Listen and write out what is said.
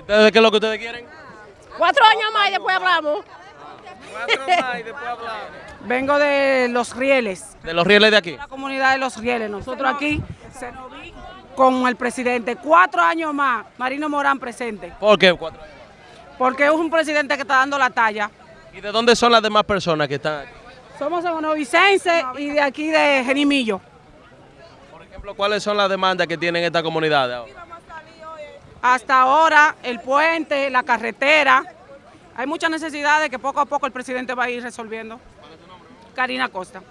¿Ustedes qué es lo que ustedes quieren? Cuatro años más y después hablamos. Cuatro más y después hablamos. Vengo de Los Rieles, De los rieles de aquí. la comunidad de Los Rieles. Nosotros aquí se nos vi con el presidente. Cuatro años más, Marino Morán presente. ¿Por qué cuatro años? Porque es un presidente que está dando la talla. ¿Y de dónde son las demás personas que están aquí? Somos sanovicenses y de aquí de Genimillo. Por ejemplo, ¿cuáles son las demandas que tienen esta comunidad ahora? Hasta ahora, el puente, la carretera. Hay muchas necesidades que poco a poco el presidente va a ir resolviendo. Karina Costa.